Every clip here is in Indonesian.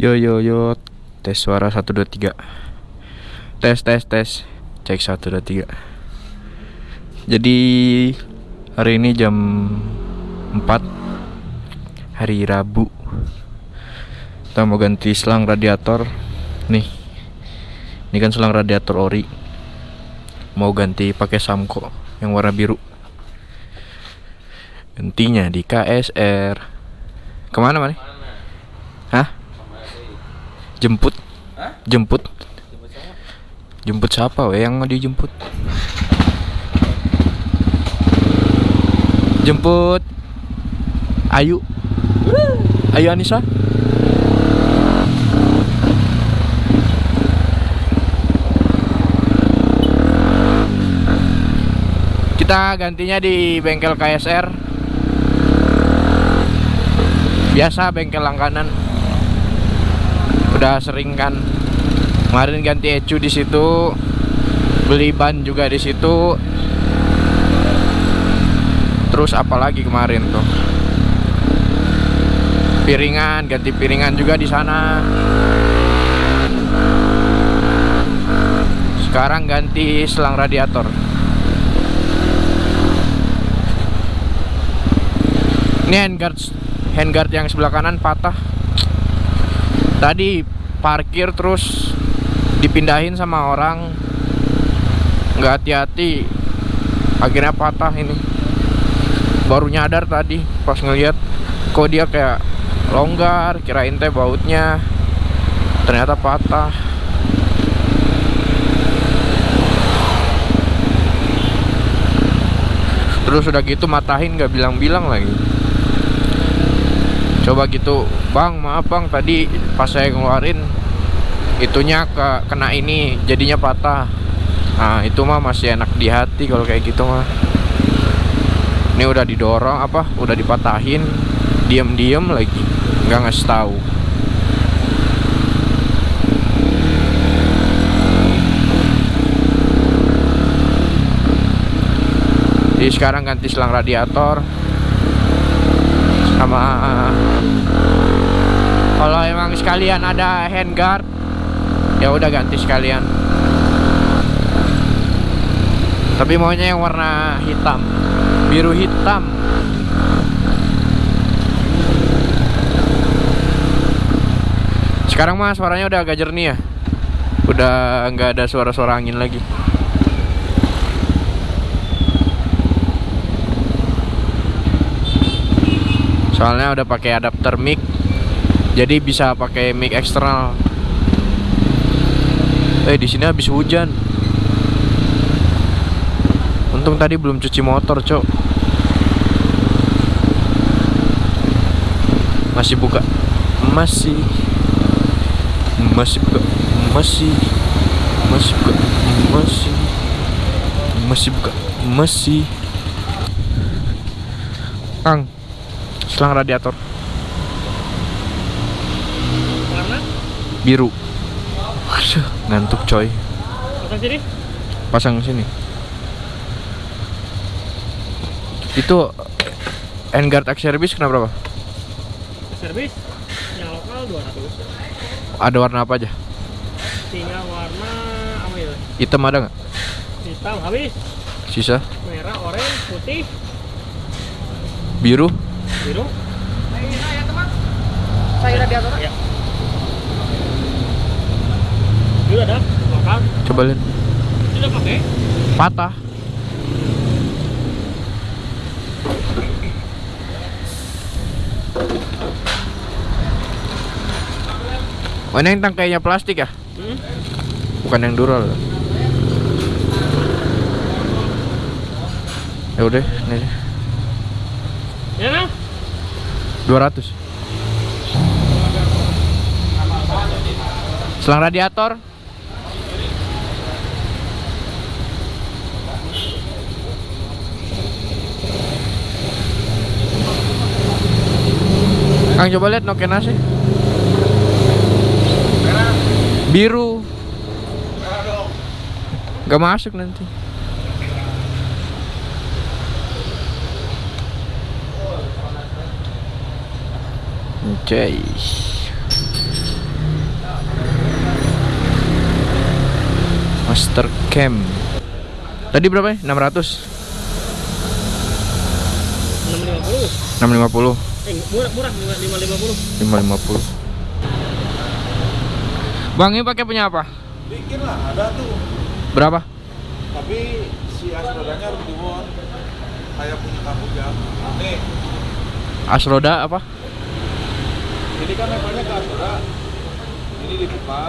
Yo yo yo tes suara 1 2 3. Tes tes tes. Cek 1 2 3. Jadi hari ini jam 4 hari Rabu. Kita mau ganti selang radiator. Nih. Ini kan selang radiator ori. Mau ganti pakai Samco yang warna biru. Gantinya di KSR. Ke mana mana? Hah? Jemput? Jemput? Jemput siapa we yang mau dijemput? Jemput Ayu Ayu Anissa Kita gantinya di bengkel KSR Biasa bengkel langganan Udah sering kan Kemarin ganti ecu di situ Beli ban juga di situ Terus apalagi kemarin tuh Piringan, ganti piringan juga di sana. Sekarang ganti selang radiator. Ini handguard handguard yang sebelah kanan patah. Tadi parkir terus dipindahin sama orang. Nggak hati-hati. Akhirnya patah ini. Baru nyadar tadi pas ngeliat kok dia kayak longgar kirain teh bautnya. Ternyata patah. Terus udah gitu matahin nggak bilang-bilang lagi coba gitu bang maaf bang tadi pas saya ngeluarin itunya ke kena ini jadinya patah. Nah itu mah masih enak di hati kalau kayak gitu mah. Ini udah didorong apa udah dipatahin diem-diem lagi nggak ngasih tahu. Jadi sekarang ganti selang radiator sama kalau emang sekalian ada handguard ya udah ganti sekalian. Tapi maunya yang warna hitam. Biru hitam. Sekarang mah suaranya udah agak jernih ya. Udah nggak ada suara-suara angin lagi soalnya udah pakai adapter mic jadi bisa pakai mic eksternal. Eh di sini habis hujan. Untung tadi belum cuci motor cok. Masih buka. Masih. Masih buka. Masih. Masih buka. Masih. Masih buka. Masih. Kang selang radiator Warna? biru Aduh, ngantuk coy Pasang sini? pasang sini itu Enguard X Service kena berapa? Servis yang lokal 200 Ada warna apa aja? Tinggal warna apa ya? Hitam ada nggak? Hitam habis Sisa? Merah, oranye, putih, Biru? Biru Saya radiator. Ya Itu ada lokal Coba lihat Sudah pakai? Patah Mana yang tangkainya plastik ya? Hmm? Bukan yang dural Ya udah, ini aja. Ya nah? 200 Selang radiator. Kang coba lihat Nokia nasi Biru. Gak masuk nanti Oke. Okay. Master Cam. Tadi berapa ya? 600. 650. 650. Eh, murah murah 550. 550. Bang, ini pakai punya apa? Bikin lah, ada tuh. Berapa? Tapi si asrodanya harus dibuat Saya punya kamu jam. Ya. Nih. Asroda apa? Ini kan levelnya ke as roda. Ini dibuka.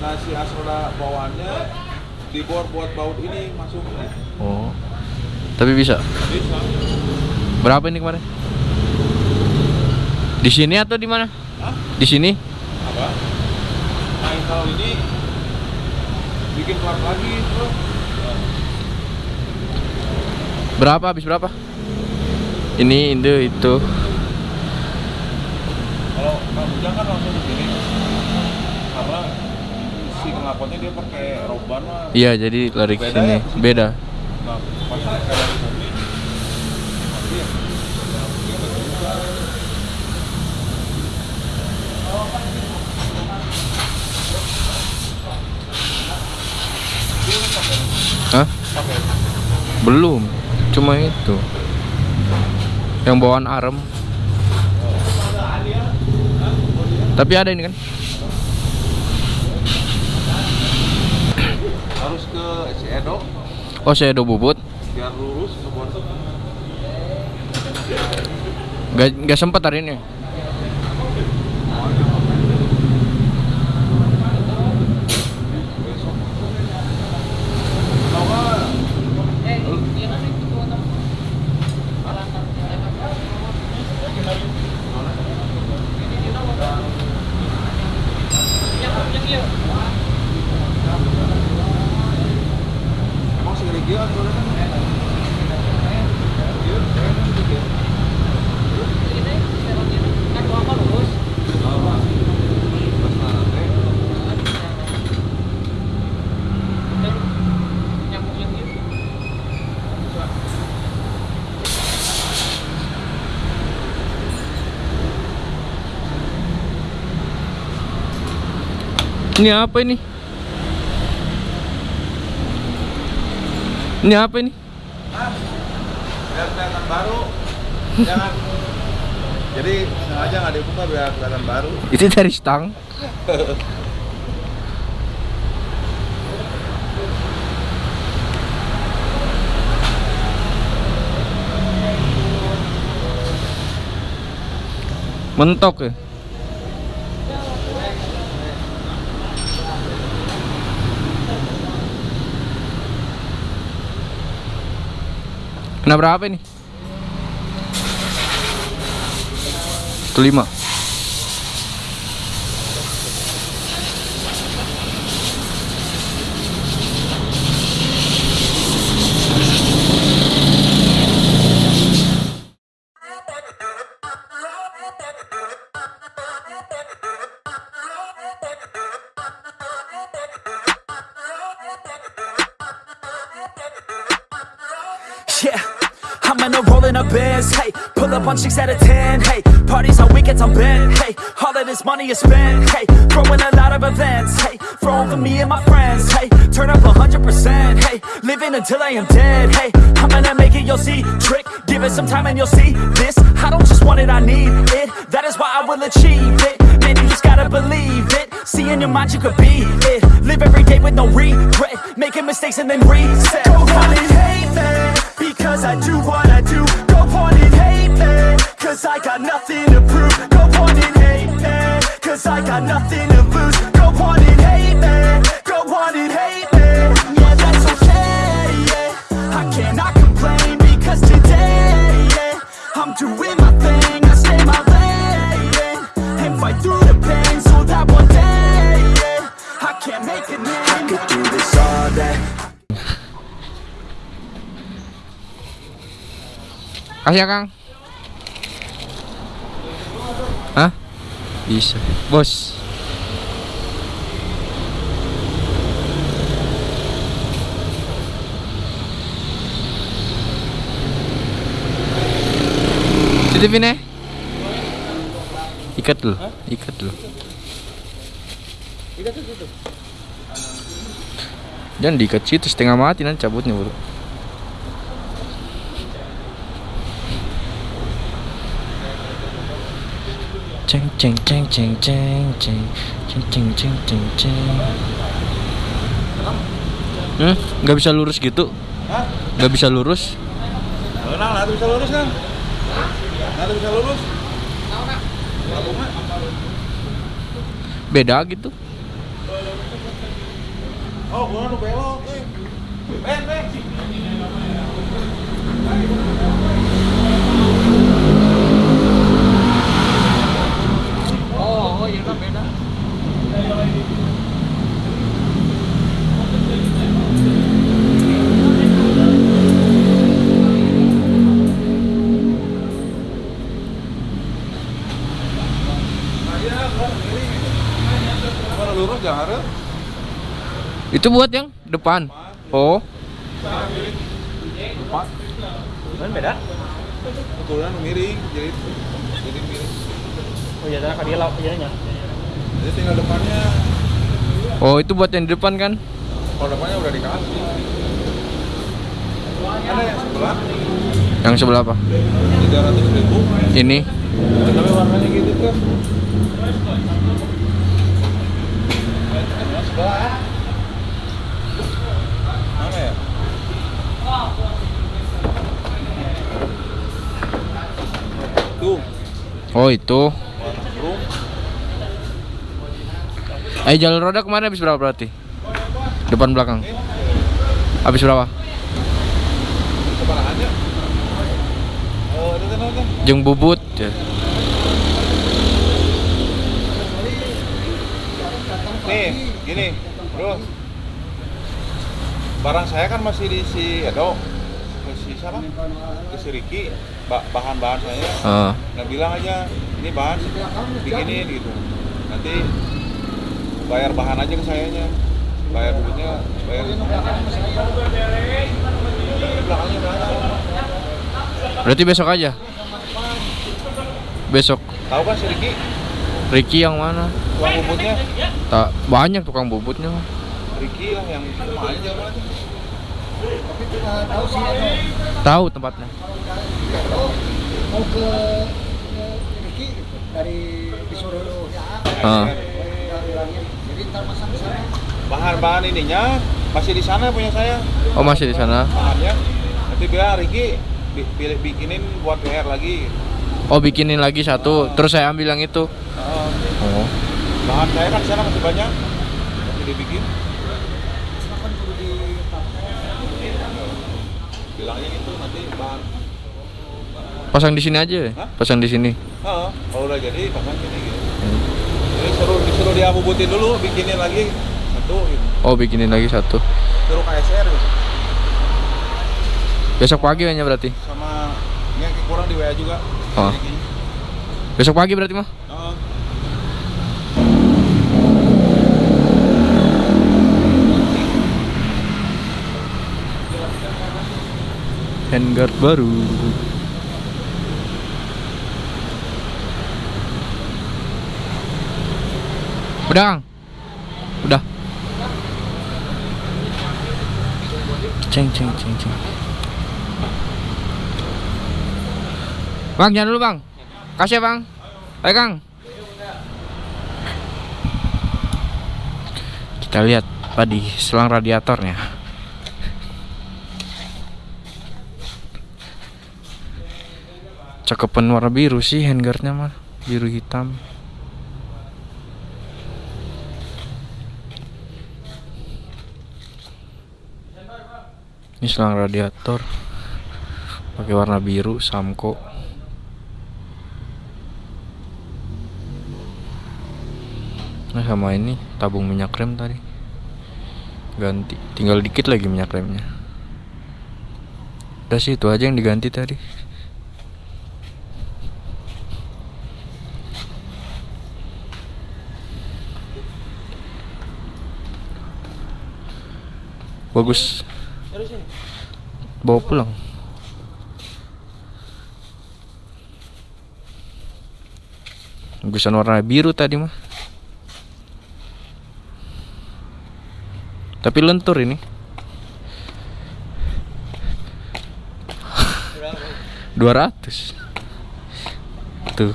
Nah si as roda bawaannya dibor buat baut ini masuknya. Oh. Tapi bisa. Bisa. Berapa ini kemarin? Di sini atau di mana? Hah? Di sini? Apa? Nah kalau ini bikin keluar lagi bro. Berapa habis berapa? Ini itu itu. Kalau kamu jangan langsung di sini. Karena si knalpotnya dia pakai roban lah. Iya, jadi lari ke Beda sini. ya? Beda. Nah, pas kayak dari bumi. Nanti ya. Hah? Belum. Cuma itu. Yang bawaan arem. Tapi ada ini kan? harus ke si Edo Oh, ada bubut. biar lurus ke. Gak, gak sempet hari ini. besok. Tahu nggak? Emang si Rigi kan soalnya kan? Iya, saya kan Rigi. Apa? Pas nanti. Ini apa ini? Ini apa ini? Biar kelihatan baru. Jangan. Jadi sengaja nggak dibuka biar kelihatan baru. Itu dari stang. Mentok ya? Kena berapa ini? 5 on chicks out of 10. Hey, parties on weekends I'm bent. Hey, all of this money is spent. Hey, throwing a lot of events. Hey, throwing for me and my friends. Hey, turn up 100%. Hey, living until I am dead. Hey, I'm gonna make it, you'll see. Trick, give it some time and you'll see. This, I don't just want it, I need it. That is why I will achieve it. Man, you just gotta believe it. See in your mind you could be it. Live every day with no regret. Making mistakes and then reset. Go on and hate me. Because I do what I do. Go on and hate me. Cause I got nothing to prove. Go on and hate me. Cause I got nothing to lose. Go on and Kasih ya Kang. Hah? Bisa. Bos. Titipin eh. Ikat dulu Ikat dulu. Jangan diikat situ setengah mati nanti cabutnya bro. Ceng ceng ceng ceng ceng ceng ceng ceng ceng ceng ceng. Hmm, nggak bisa lurus gitu? Nggak bisa lurus? Kenal, nanti bisa lurus kan? Nanti bisa lurus. Beda gitu? Oh, gua nu belok. eh. Ben, Itu buat yang depan. Oh, Depan. Kan beda. Kebetulan miring, jadi jadi miring. Oh iya, dia. Jadi tinggal depannya. oh itu buat yang di depan kan? Kalau depannya udah dikasih. Ada yang sebelah Yang sebelah apa? 300 ribu. Ini. Tapi warnanya gitu kan. Yang sebelah. Mana ya? Tuh, Oh itu. Eh jalur roda kemarin habis berapa berarti? Depan belakang. Habis berapa? Oh, itu itu. Jeng bubut. Ya. Nih, gini, bro. Barang saya kan masih di si Edo, ke si siapa? Ke si Riki. Ba- bahan-bahan saya. Ah. Nah bilang aja, ini bahan bikinin gitu. Nanti bayar bahan aja ke sayanya. Bayar duitnya, bayar belakangnya? Berarti besok aja. Besok. Tahu kan si Riki? Ricky yang mana? Uang bubutnya? Tak banyak tukang bubutnya. Riki lah yang main aja aja. Tahu tempatnya. mau ke Riki dari disuruh jadi ntar masang di sana Bahan-bahan ininya masih di sana punya saya. Oh masih di sana. bahannya nanti biar Riki bi- bikinin buat PR lagi Oh bikinin lagi satu. Terus saya ambil yang itu. Uh, Oh. bahan saya kan di sana masih banyak masih dibikin bilangnya gitu nanti bahan Pasang di sini aja. ya? Hah? Pasang di sini. Heeh, kalau udah jadi pasang gini gitu jadi suruh disuruh dia bubutin dulu bikinin lagi satu gitu Oh bikinin lagi satu. suruh KSR gitu. Besok pagi hanya berarti. sama ini kurang di WA juga Oh. Besok pagi berarti mah. Heeh. Handguard baru. Udah, Kang? Udah. Ceng ceng ceng ceng. Bang, jangan dulu, Bang. Kasih ya, Bang. Ayo, Kang. Kita lihat tadi selang radiatornya. Cakepan warna biru sih handguardnya mah biru hitam. Ini selang radiator. Pakai warna biru Samco. Nah sama ini tabung minyak rem tadi. Ganti. Tinggal dikit lagi minyak remnya. Udah sih itu aja yang diganti tadi. Bagus bawa pulang bagusan warna biru tadi mah Tapi lentur ini. 200 Tuh.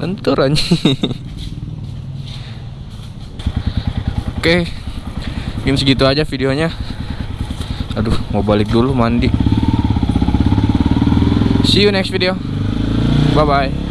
Lentur anjing. Oke. Mungkin segitu aja videonya. Aduh, mau balik dulu mandi. See you next video. Bye bye.